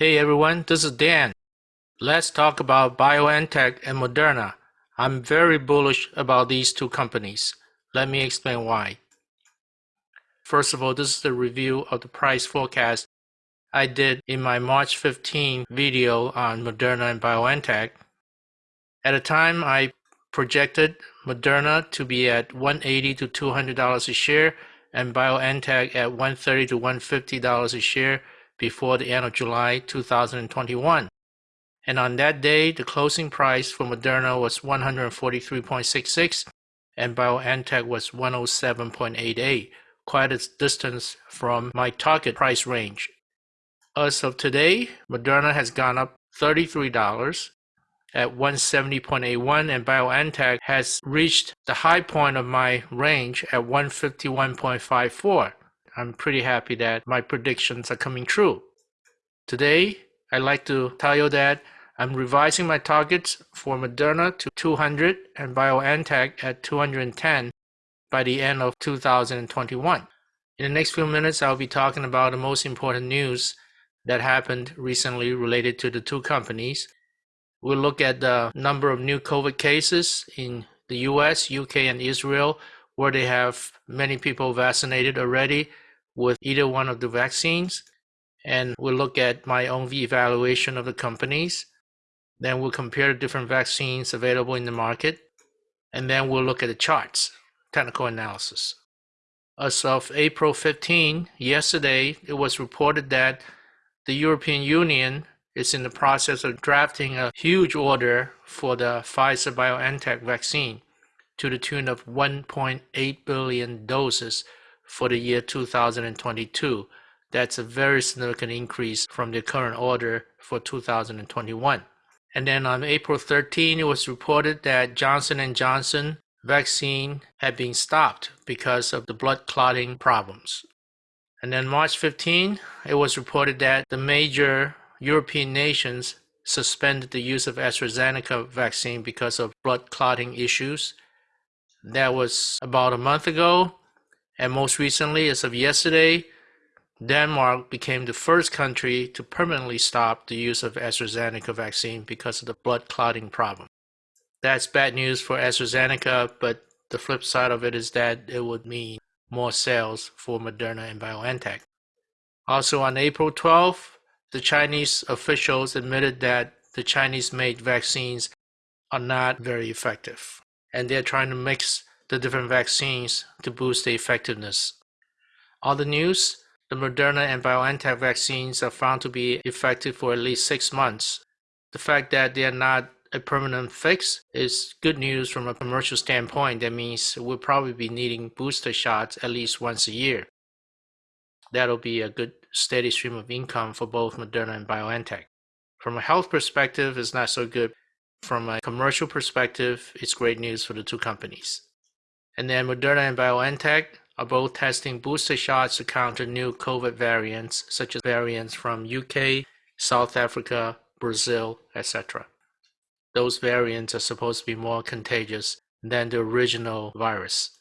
Hey everyone, this is Dan. Let's talk about BioNTech and Moderna. I'm very bullish about these two companies. Let me explain why. First of all, this is the review of the price forecast I did in my March 15 video on Moderna and BioNTech. At the time, I projected Moderna to be at 180 to $200 a share and BioNTech at 130 to $150 a share before the end of July 2021. And on that day, the closing price for Moderna was 143.66 and BioNTech was 107.88, quite a distance from my target price range. As of today, Moderna has gone up $33 at 170.81 and BioNTech has reached the high point of my range at 151.54. I'm pretty happy that my predictions are coming true. Today, I'd like to tell you that I'm revising my targets for Moderna to 200 and BioNTech at 210 by the end of 2021. In the next few minutes, I'll be talking about the most important news that happened recently related to the two companies. We'll look at the number of new COVID cases in the US, UK, and Israel, where they have many people vaccinated already with either one of the vaccines. And we'll look at my own evaluation of the companies. Then we'll compare the different vaccines available in the market. And then we'll look at the charts, technical analysis. As of April 15, yesterday, it was reported that the European Union is in the process of drafting a huge order for the Pfizer BioNTech vaccine to the tune of 1.8 billion doses for the year 2022. That's a very significant increase from the current order for 2021. And then on April 13, it was reported that Johnson & Johnson vaccine had been stopped because of the blood clotting problems. And then March 15, it was reported that the major European nations suspended the use of AstraZeneca vaccine because of blood clotting issues. That was about a month ago. And most recently, as of yesterday, Denmark became the first country to permanently stop the use of AstraZeneca vaccine because of the blood clotting problem. That's bad news for AstraZeneca, but the flip side of it is that it would mean more sales for Moderna and BioNTech. Also on April 12th, the Chinese officials admitted that the Chinese made vaccines are not very effective, and they're trying to mix the different vaccines to boost the effectiveness. Other news, the Moderna and BioNTech vaccines are found to be effective for at least six months. The fact that they are not a permanent fix is good news from a commercial standpoint. That means we'll probably be needing booster shots at least once a year. That'll be a good steady stream of income for both Moderna and BioNTech. From a health perspective, it's not so good. From a commercial perspective, it's great news for the two companies. And then Moderna and BioNTech are both testing booster shots to counter new COVID variants, such as variants from UK, South Africa, Brazil, etc. Those variants are supposed to be more contagious than the original virus.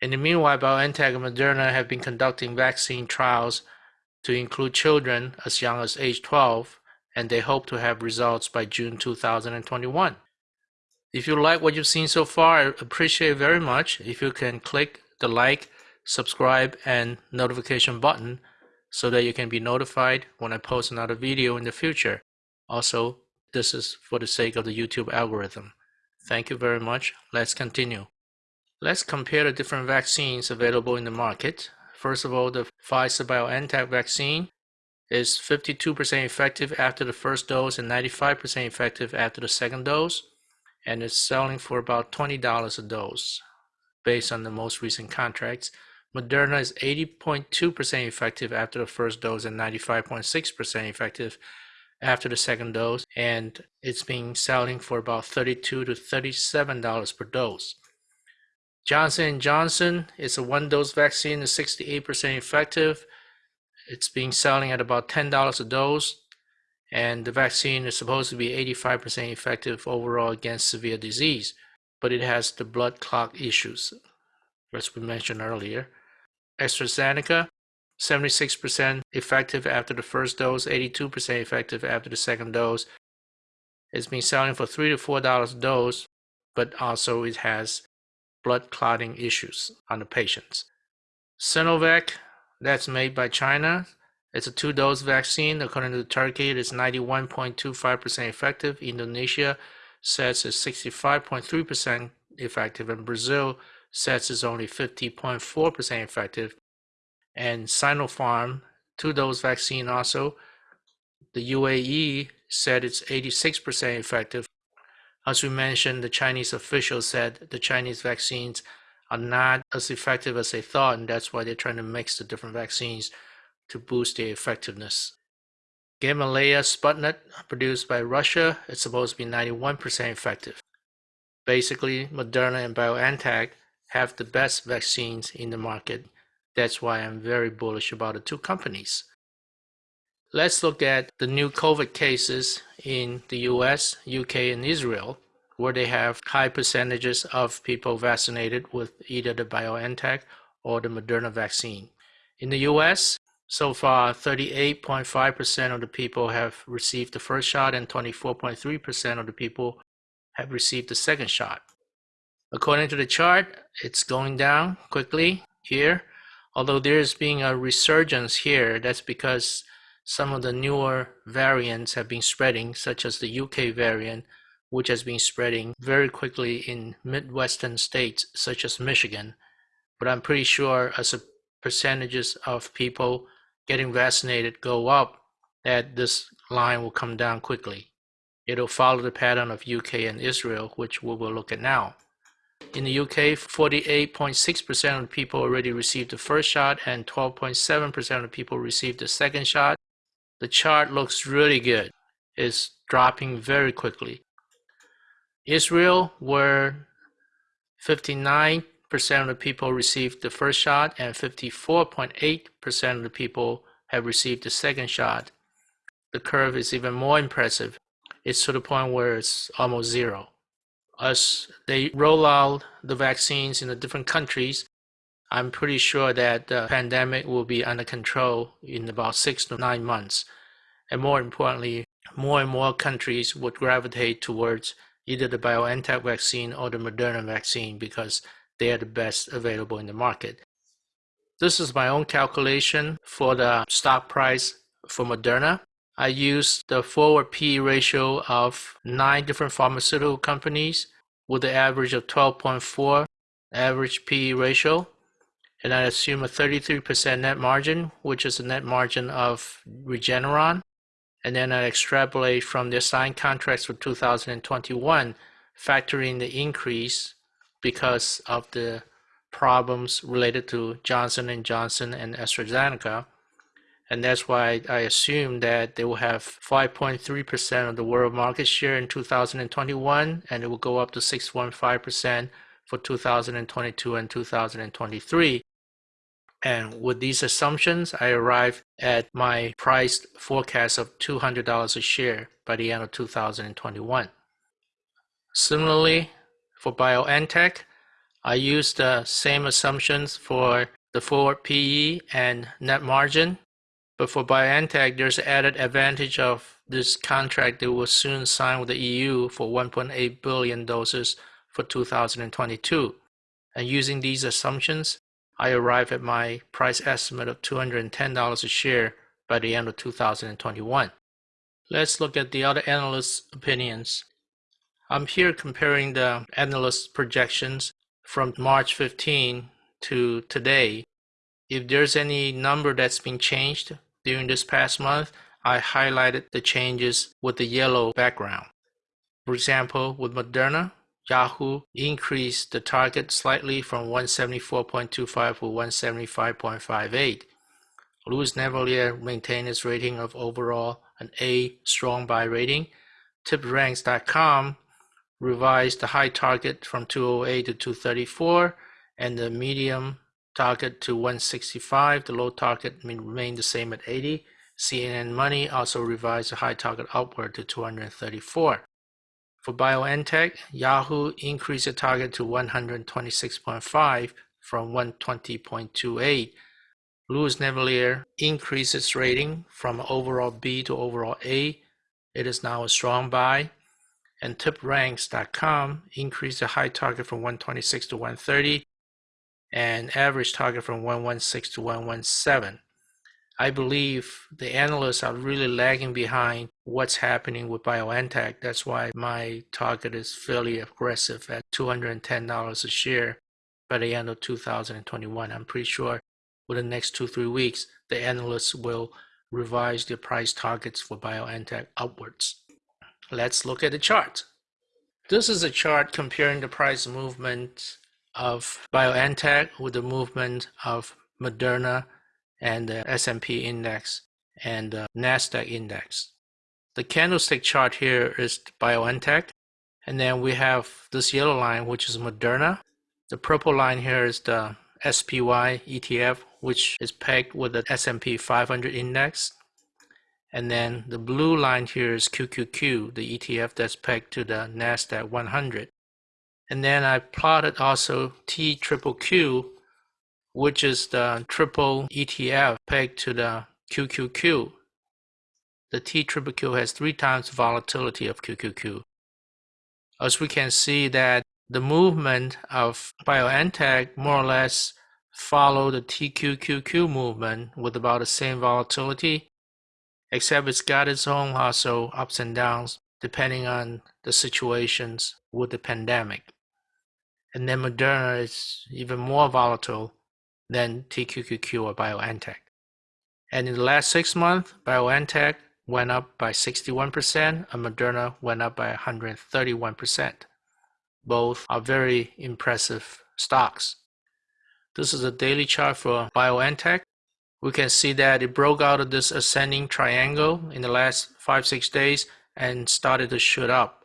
In the meanwhile, BioNTech and Moderna have been conducting vaccine trials to include children as young as age 12, and they hope to have results by June 2021. If you like what you've seen so far, I appreciate very much if you can click the like, subscribe, and notification button so that you can be notified when I post another video in the future. Also, this is for the sake of the YouTube algorithm. Thank you very much. Let's continue. Let's compare the different vaccines available in the market. First of all, the Pfizer BioNTech vaccine is 52% effective after the first dose and 95% effective after the second dose and it's selling for about $20 a dose based on the most recent contracts. Moderna is 80.2% effective after the first dose and 95.6% effective after the second dose, and it's been selling for about 32 to $37 per dose. Johnson & Johnson is a one-dose vaccine, is 68% effective. It's being selling at about $10 a dose and the vaccine is supposed to be 85% effective overall against severe disease, but it has the blood clot issues, as we mentioned earlier. AstraZeneca, 76% effective after the first dose, 82% effective after the second dose. It's been selling for three to four dollars a dose, but also it has blood clotting issues on the patients. Sinovac, that's made by China. It's a two-dose vaccine. According to Turkey, it is 91.25% effective. Indonesia says it's 65.3% effective, and Brazil says it's only 50.4% effective. And Sinopharm, two-dose vaccine also, the UAE said it's 86% effective. As we mentioned, the Chinese officials said the Chinese vaccines are not as effective as they thought, and that's why they're trying to mix the different vaccines to boost their effectiveness. Gamaleya Sputnik, produced by Russia, is supposed to be 91% effective. Basically, Moderna and BioNTech have the best vaccines in the market. That's why I'm very bullish about the two companies. Let's look at the new COVID cases in the US, UK, and Israel, where they have high percentages of people vaccinated with either the BioNTech or the Moderna vaccine. In the US, so far 38.5% of the people have received the first shot and 24.3% of the people have received the second shot. According to the chart, it's going down quickly here. Although there's being a resurgence here, that's because some of the newer variants have been spreading, such as the UK variant, which has been spreading very quickly in Midwestern states such as Michigan. But I'm pretty sure as the percentages of people getting vaccinated go up, that this line will come down quickly. It'll follow the pattern of UK and Israel, which we will look at now. In the UK, 48.6% of people already received the first shot and 12.7% of people received the second shot. The chart looks really good. It's dropping very quickly. Israel, where 59% of the people received the first shot and 54.8% of the people have received the second shot. The curve is even more impressive. It's to the point where it's almost zero. As they roll out the vaccines in the different countries, I'm pretty sure that the pandemic will be under control in about six to nine months. And more importantly, more and more countries would gravitate towards either the BioNTech vaccine or the Moderna vaccine because they are the best available in the market. This is my own calculation for the stock price for Moderna. I used the forward PE ratio of nine different pharmaceutical companies with an average of 12.4 average PE ratio. And I assume a 33% net margin, which is the net margin of Regeneron. And then I extrapolate from the signed contracts for 2021, factoring the increase because of the problems related to Johnson & Johnson and AstraZeneca and that's why I assume that they will have 5.3% of the world market share in 2021, and it will go up to 6.5% for 2022 and 2023. And with these assumptions, I arrive at my price forecast of $200 a share by the end of 2021. Similarly, for BioNTech, I used the same assumptions for the forward PE and net margin but for BioNTech, there's added advantage of this contract that will soon sign with the EU for 1.8 billion doses for 2022. And using these assumptions, I arrive at my price estimate of $210 a share by the end of 2021. Let's look at the other analysts' opinions. I'm here comparing the analyst projections from March 15 to today. If there's any number that's been changed, during this past month, I highlighted the changes with the yellow background. For example, with Moderna, Yahoo increased the target slightly from 174.25 to 175.58. Louis Navellier maintained his rating of overall an A strong buy rating. TipRanks.com revised the high target from 208 to 234 and the medium target to 165. The low target remained the same at 80. CNN Money also revised the high target upward to 234. For BioNTech, Yahoo increased the target to 126.5 from 120.28. Louis Navellier increased its rating from overall B to overall A. It is now a strong buy. And tipranks.com increased the high target from 126 to 130 and average target from 116 to 117. I believe the analysts are really lagging behind what's happening with BioNTech. That's why my target is fairly aggressive at $210 a share by the end of 2021. I'm pretty sure within the next two, three weeks, the analysts will revise their price targets for BioNTech upwards. Let's look at the chart. This is a chart comparing the price movement of BioNTech with the movement of Moderna and the S&P index and the Nasdaq index. The candlestick chart here is BioNTech, and then we have this yellow line, which is Moderna. The purple line here is the SPY ETF, which is pegged with the S&P 500 index. And then the blue line here is QQQ, the ETF that's pegged to the NASDAQ 100. And then I plotted also TQQQ, which is the triple ETF pegged to the QQQ. The TQQQ has three times the volatility of QQQ. As we can see that the movement of BioNTech more or less follow the TQQQ movement with about the same volatility, except it's got its own also ups and downs depending on the situations with the pandemic. And then Moderna is even more volatile than TQQQ or BioNTech. And in the last six months, BioNTech went up by 61% and Moderna went up by 131%. Both are very impressive stocks. This is a daily chart for BioNTech. We can see that it broke out of this ascending triangle in the last five, six days and started to shoot up.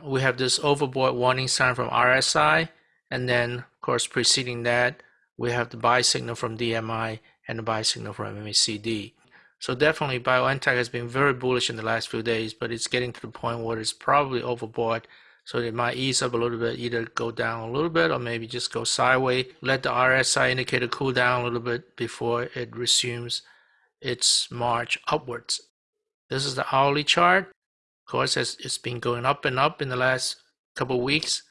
We have this overbought warning sign from RSI, and then, of course, preceding that, we have the buy signal from DMI and the buy signal from MACD. So definitely BioNTech has been very bullish in the last few days, but it's getting to the point where it's probably overbought. So it might ease up a little bit, either go down a little bit or maybe just go sideways. Let the RSI indicator cool down a little bit before it resumes its march upwards. This is the hourly chart. Of course, as it's been going up and up in the last couple weeks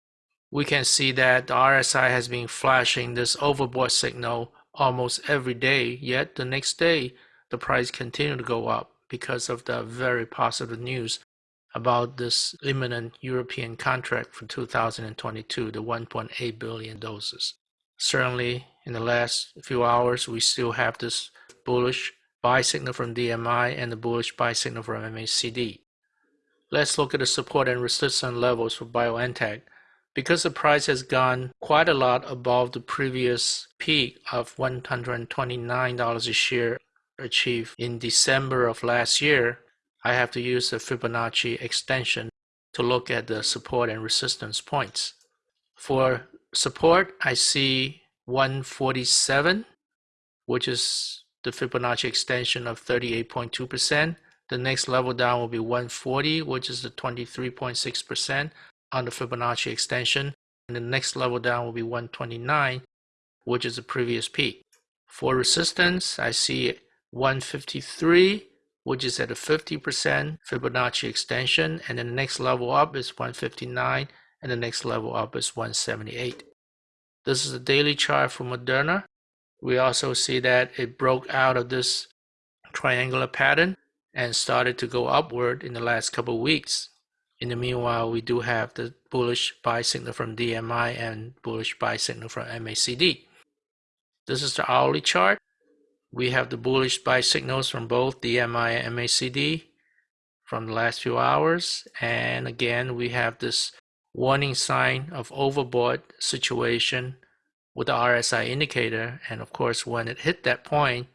we can see that the RSI has been flashing this overbought signal almost every day, yet the next day the price continued to go up because of the very positive news about this imminent European contract for 2022, the 1.8 billion doses. Certainly, in the last few hours, we still have this bullish buy signal from DMI and the bullish buy signal from MACD. Let's look at the support and resistance levels for BioNTech because the price has gone quite a lot above the previous peak of $129 a share achieved in December of last year, I have to use the Fibonacci extension to look at the support and resistance points. For support, I see 147, which is the Fibonacci extension of 38.2%. The next level down will be 140, which is the 23.6% on the Fibonacci extension. And the next level down will be 129, which is the previous peak. For resistance, I see 153, which is at a 50% Fibonacci extension. And the next level up is 159, and the next level up is 178. This is a daily chart for Moderna. We also see that it broke out of this triangular pattern and started to go upward in the last couple weeks. In the meanwhile, we do have the bullish buy signal from DMI and bullish buy signal from MACD. This is the hourly chart. We have the bullish buy signals from both DMI and MACD from the last few hours. And again, we have this warning sign of overbought situation with the RSI indicator. And of course, when it hit that point,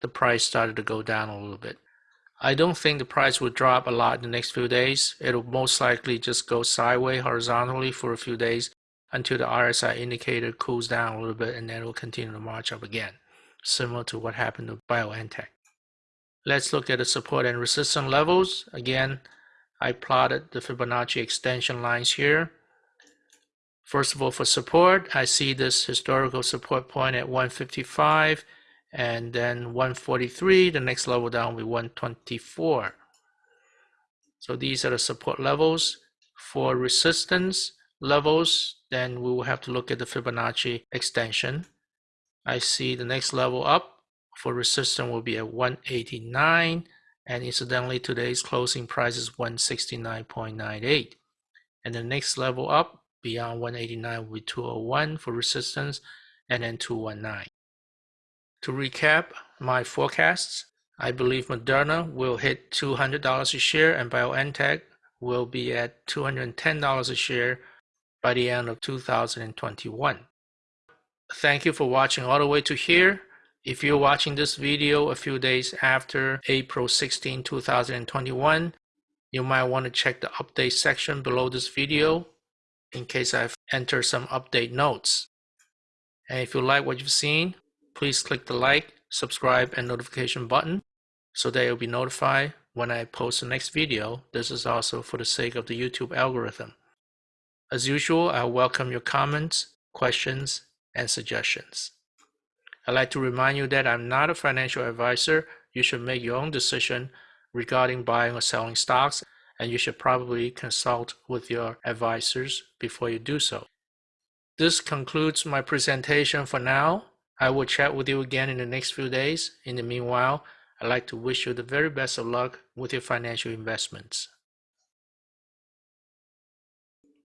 the price started to go down a little bit. I don't think the price will drop a lot in the next few days. It'll most likely just go sideways horizontally for a few days until the RSI indicator cools down a little bit and then it will continue to march up again, similar to what happened to BioNTech. Let's look at the support and resistance levels. Again, I plotted the Fibonacci extension lines here. First of all, for support, I see this historical support point at 155 and then 143. The next level down will be 124. So these are the support levels. For resistance levels, then we will have to look at the Fibonacci extension. I see the next level up for resistance will be at 189 and incidentally today's closing price is 169.98 and the next level up beyond 189 will be 201 for resistance and then 219. To recap my forecasts, I believe Moderna will hit $200 a share and BioNTech will be at $210 a share by the end of 2021. Thank you for watching all the way to here. If you're watching this video a few days after April 16, 2021, you might want to check the update section below this video in case I've entered some update notes. And if you like what you've seen, please click the like, subscribe, and notification button so that you'll be notified when I post the next video. This is also for the sake of the YouTube algorithm. As usual, I welcome your comments, questions, and suggestions. I'd like to remind you that I'm not a financial advisor. You should make your own decision regarding buying or selling stocks, and you should probably consult with your advisors before you do so. This concludes my presentation for now. I will chat with you again in the next few days. In the meanwhile, I'd like to wish you the very best of luck with your financial investments.